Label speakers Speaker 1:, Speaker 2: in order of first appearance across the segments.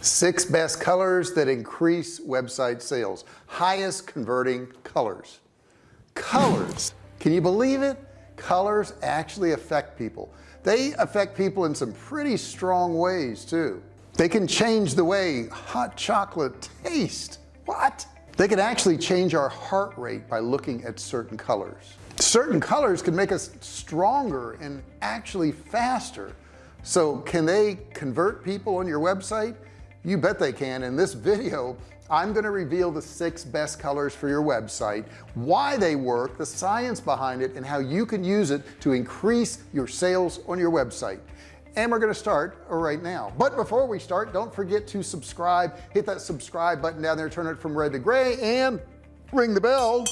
Speaker 1: six best colors that increase website sales. Highest converting colors. Colors. Can you believe it? Colors actually affect people. They affect people in some pretty strong ways too. They can change the way hot chocolate taste what? They can actually change our heart rate by looking at certain colors. Certain colors can make us stronger and actually faster. So can they convert people on your website you bet they can. In this video I'm going to reveal the six best colors for your website why they work the science behind it and how you can use it to increase your sales on your website. And we're going to start right now. But before we start don't forget to subscribe. Hit that subscribe button down there turn it from red to gray and ring the bell.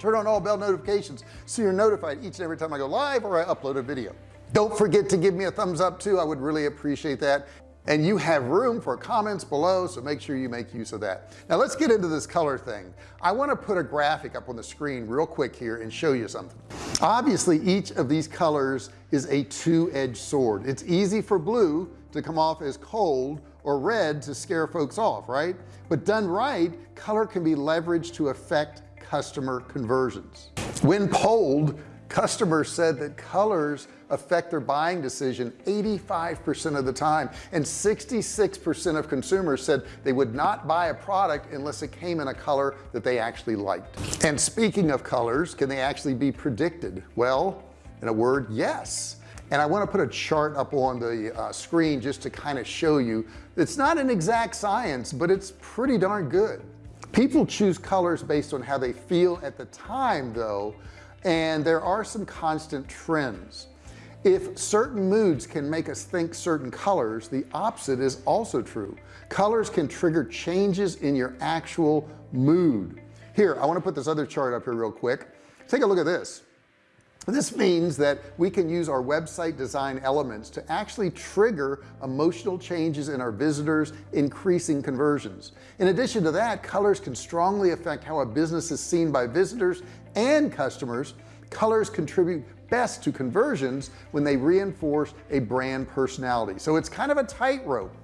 Speaker 1: Turn on all bell notifications so you're notified each and every time I go live or I upload a video. Don't forget to give me a thumbs up too. I would really appreciate that and you have room for comments below so make sure you make use of that. Now let's get into this color thing. I want to put a graphic up on the screen real quick here and show you something. Obviously each of these colors is a two-edged sword. It's easy for blue to come off as cold or red to scare folks off right? But done right color can be leveraged to affect customer conversions. When polled customers said that colors affect their buying decision 85% of the time and 66% of consumers said they would not buy a product unless it came in a color that they actually liked. And speaking of colors can they actually be predicted? Well in a word yes. And I want to put a chart up on the uh, screen just to kind of show you. It's not an exact science but it's pretty darn good. People choose colors based on how they feel at the time though and there are some constant trends. If certain moods can make us think certain colors the opposite is also true. Colors can trigger changes in your actual mood. Here I want to put this other chart up here real quick. Take a look at this. This means that we can use our website design elements to actually trigger emotional changes in our visitors increasing conversions. In addition to that colors can strongly affect how a business is seen by visitors and customers colors contribute best to conversions when they reinforce a brand personality. So it's kind of a tightrope.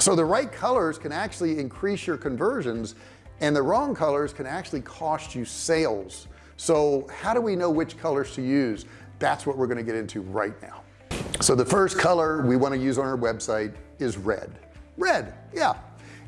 Speaker 1: So the right colors can actually increase your conversions and the wrong colors can actually cost you sales. So how do we know which colors to use? That's what we're going to get into right now. So the first color we want to use on our website is red. Red yeah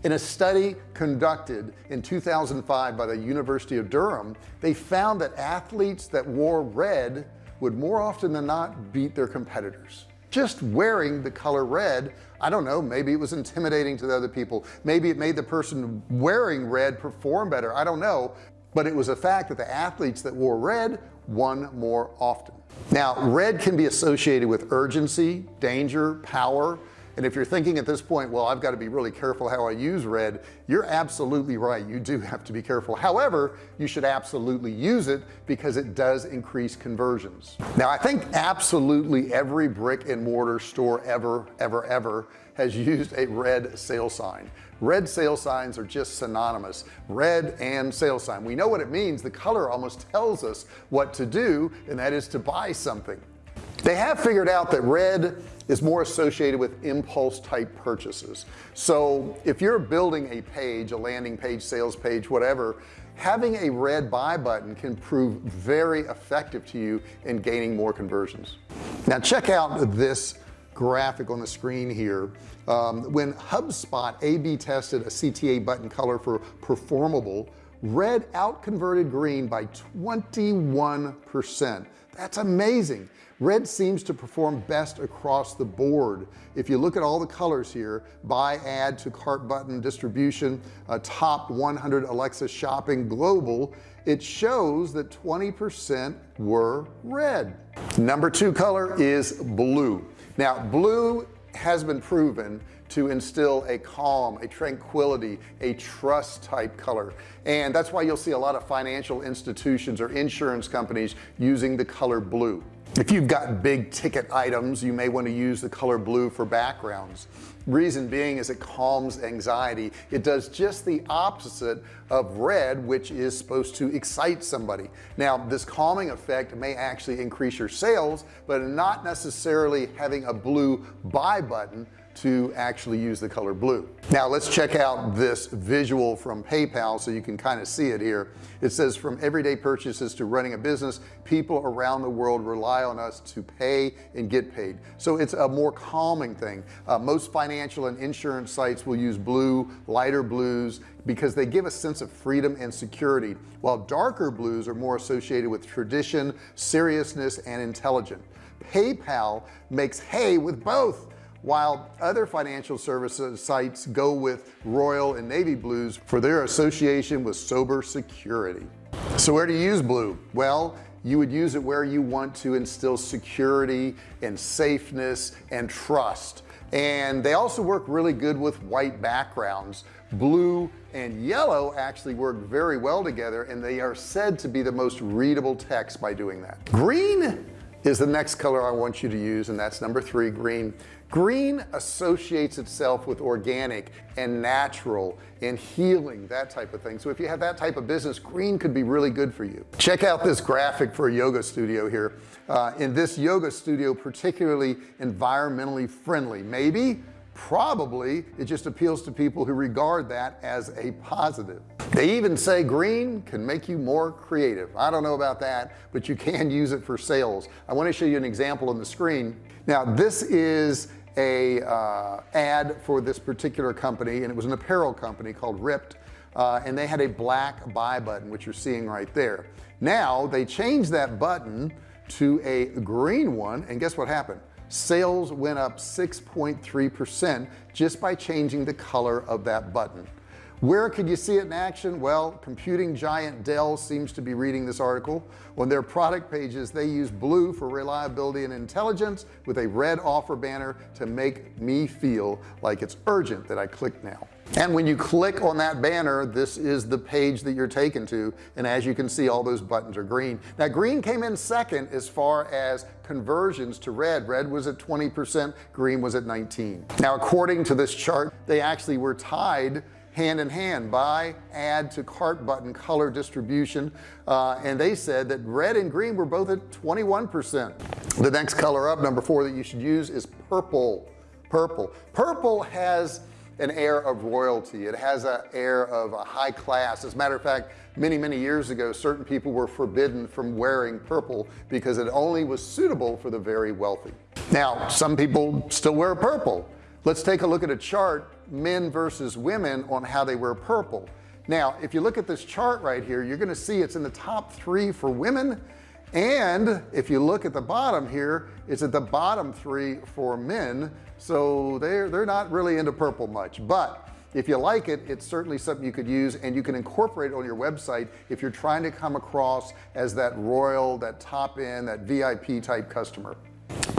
Speaker 1: in a study conducted in 2005 by the University of Durham they found that athletes that wore red would more often than not beat their competitors. Just wearing the color red I don't know maybe it was intimidating to the other people. Maybe it made the person wearing red perform better. I don't know. But it was a fact that the athletes that wore red won more often. Now red can be associated with urgency danger power and if you're thinking at this point well I've got to be really careful how I use red you're absolutely right you do have to be careful. However you should absolutely use it because it does increase conversions. Now I think absolutely every brick and mortar store ever ever ever has used a red sale sign. Red sale signs are just synonymous red and sale sign. We know what it means the color almost tells us what to do and that is to buy something. They have figured out that red is more associated with impulse type purchases. So if you're building a page a landing page sales page whatever having a red buy button can prove very effective to you in gaining more conversions. Now check out this graphic on the screen here. Um, when HubSpot a-B tested a CTA button color for performable red out converted green by 21 percent. That's amazing. Red seems to perform best across the board. If you look at all the colors here buy add to cart button distribution uh, top 100 Alexa shopping global it shows that 20% were red. Number two color is blue. Now blue has been proven to instill a calm a tranquility a trust type color. And that's why you'll see a lot of financial institutions or insurance companies using the color blue. If you've got big ticket items you may want to use the color blue for backgrounds. Reason being is it calms anxiety. It does just the opposite of red which is supposed to excite somebody. Now this calming effect may actually increase your sales but not necessarily having a blue buy button to actually use the color blue. Now let's check out this visual from PayPal so you can kind of see it here. It says from everyday purchases to running a business people around the world rely on us to pay and get paid. So it's a more calming thing. Uh, most financial and insurance sites will use blue lighter blues because they give a sense of freedom and security while darker blues are more associated with tradition seriousness and intelligence. PayPal makes hay with both while other financial services sites go with royal and navy blues for their association with sober security. So where do you use blue? Well you would use it where you want to instill security and safeness and trust. And they also work really good with white backgrounds. Blue and yellow actually work very well together and they are said to be the most readable text by doing that. Green is the next color I want you to use and that's number three green green associates itself with organic and natural and healing that type of thing. So if you have that type of business green could be really good for you. Check out this graphic for a yoga studio here. Uh, in this yoga studio particularly environmentally friendly. Maybe probably it just appeals to people who regard that as a positive. They even say green can make you more creative. I don't know about that but you can use it for sales. I want to show you an example on the screen. Now this is a uh, ad for this particular company and it was an apparel company called RIPT uh, and they had a black buy button which you're seeing right there. Now they changed that button to a green one and guess what happened? Sales went up 6.3 percent just by changing the color of that button where could you see it in action? Well computing giant Dell seems to be reading this article. On their product pages they use blue for reliability and intelligence with a red offer banner to make me feel like it's urgent that I click now. And when you click on that banner this is the page that you're taken to. And as you can see all those buttons are green. Now green came in second as far as conversions to red. Red was at 20% green was at 19 now according to this chart they actually were tied hand in hand buy add to cart button color distribution. Uh, and they said that red and green were both at 21% the next color up number four that you should use is purple. Purple. Purple has an air of royalty. It has an air of a high class. As a matter of fact many many years ago certain people were forbidden from wearing purple because it only was suitable for the very wealthy. Now some people still wear purple. Let's take a look at a chart men versus women on how they wear purple. Now if you look at this chart right here you're gonna see it's in the top three for women. And if you look at the bottom here it's at the bottom three for men. So they're they're not really into purple much. But if you like it it's certainly something you could use and you can incorporate it on your website if you're trying to come across as that royal that top end that VIP type customer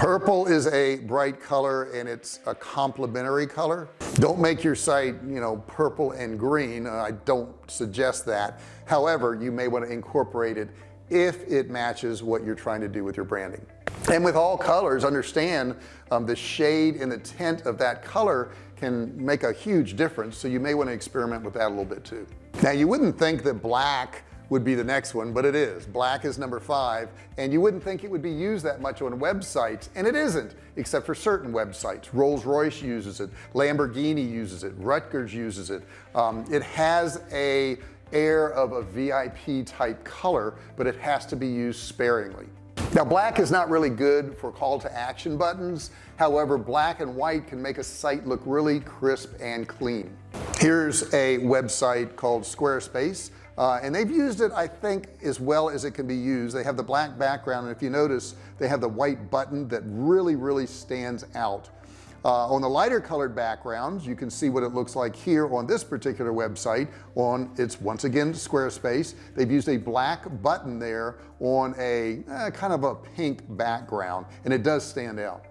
Speaker 1: purple is a bright color and it's a complementary color. Don't make your site you know purple and green. I don't suggest that. However you may want to incorporate it if it matches what you're trying to do with your branding. And with all colors understand um, the shade and the tint of that color can make a huge difference. So you may want to experiment with that a little bit too. Now you wouldn't think that black would be the next one but it is. Black is number five and you wouldn't think it would be used that much on websites and it isn't except for certain websites. Rolls-Royce uses it. Lamborghini uses it. Rutgers uses it. Um, it has a air of a VIP type color but it has to be used sparingly. Now black is not really good for call to action buttons. However black and white can make a site look really crisp and clean. Here's a website called Squarespace uh, and they've used it I think as well as it can be used. They have the black background and if you notice they have the white button that really really stands out. Uh, on the lighter colored backgrounds you can see what it looks like here on this particular website on it's once again Squarespace. They've used a black button there on a eh, kind of a pink background and it does stand out.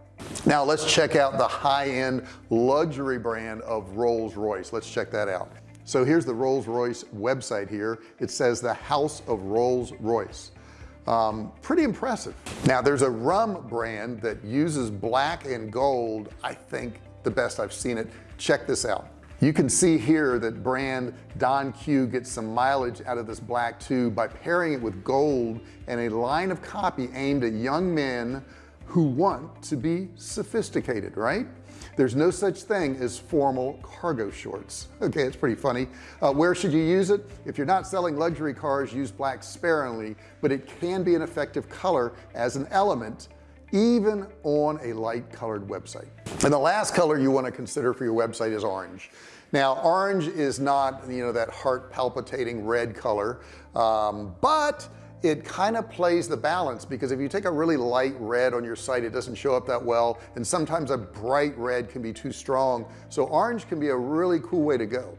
Speaker 1: Now let's check out the high-end luxury brand of Rolls-Royce. Let's check that out so here's the Rolls-Royce website here. It says the house of Rolls-Royce. Um, pretty impressive. Now there's a rum brand that uses black and gold. I think the best I've seen it. Check this out. You can see here that brand Don Q gets some mileage out of this black tube by pairing it with gold and a line of copy aimed at young men who want to be sophisticated right there's no such thing as formal cargo shorts. Okay it's pretty funny. Uh, where should you use it? If you're not selling luxury cars use black sparingly but it can be an effective color as an element even on a light colored website. And the last color you want to consider for your website is orange. Now orange is not you know that heart palpitating red color um, but it kind of plays the balance because if you take a really light red on your site it doesn't show up that well and sometimes a bright red can be too strong. So orange can be a really cool way to go.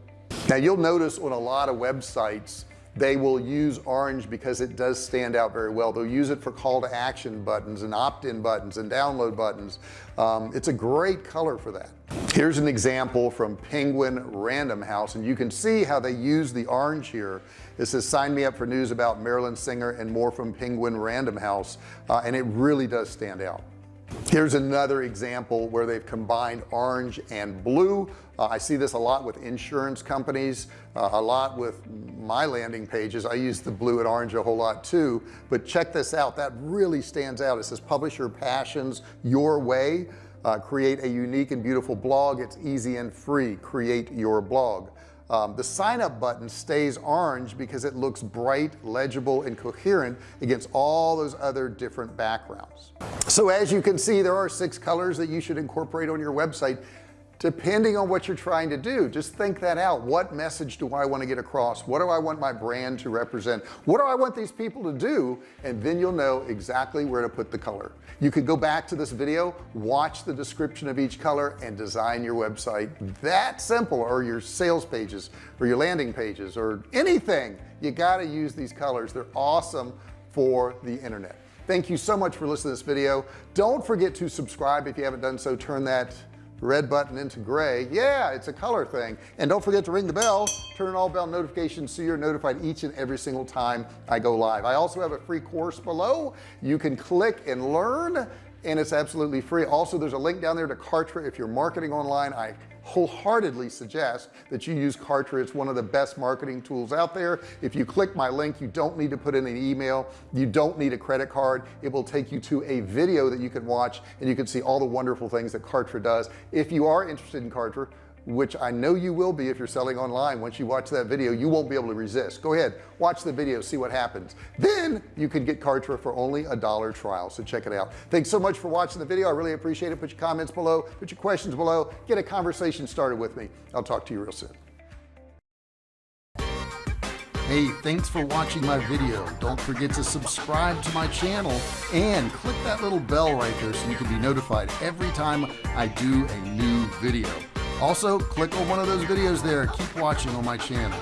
Speaker 1: Now you'll notice on a lot of websites they will use orange because it does stand out very well. They'll use it for call to action buttons and opt-in buttons and download buttons. Um, it's a great color for that. Here's an example from Penguin Random House and you can see how they use the orange here. It says sign me up for news about Marilyn Singer and more from Penguin Random House uh, and it really does stand out here's another example where they've combined orange and blue. Uh, I see this a lot with insurance companies uh, a lot with my landing pages. I use the blue and orange a whole lot too. But check this out. That really stands out. It says publish your passions your way. Uh, create a unique and beautiful blog. It's easy and free. Create your blog um, the sign up button stays orange because it looks bright legible and coherent against all those other different backgrounds. So as you can see there are six colors that you should incorporate on your website depending on what you're trying to do just think that out. What message do I want to get across? What do I want my brand to represent? What do I want these people to do? And then you'll know exactly where to put the color. You could go back to this video watch the description of each color and design your website that simple or your sales pages or your landing pages or anything. You got to use these colors. They're awesome for the internet. Thank you so much for listening to this video. Don't forget to subscribe if you haven't done so. Turn that red button into gray. Yeah it's a color thing. And don't forget to ring the bell. Turn on all bell notifications so you're notified each and every single time I go live. I also have a free course below. You can click and learn and it's absolutely free. Also there's a link down there to Kartra if you're marketing online. I wholeheartedly suggest that you use Kartra. It's one of the best marketing tools out there. If you click my link you don't need to put in an email. You don't need a credit card. It will take you to a video that you can watch and you can see all the wonderful things that Kartra does. If you are interested in Kartra which I know you will be if you're selling online. Once you watch that video you won't be able to resist. Go ahead watch the video see what happens. Then you can get Kartra for only a dollar trial so check it out. Thanks so much for watching the video. I really appreciate it. Put your comments below put your questions below. Get a conversation started with me. I'll talk to you real soon. Hey, thanks for watching my video. Don't forget to subscribe to my channel and click that little bell right there so you can be notified every time I do a new video also click on one of those videos there. Keep watching on my channel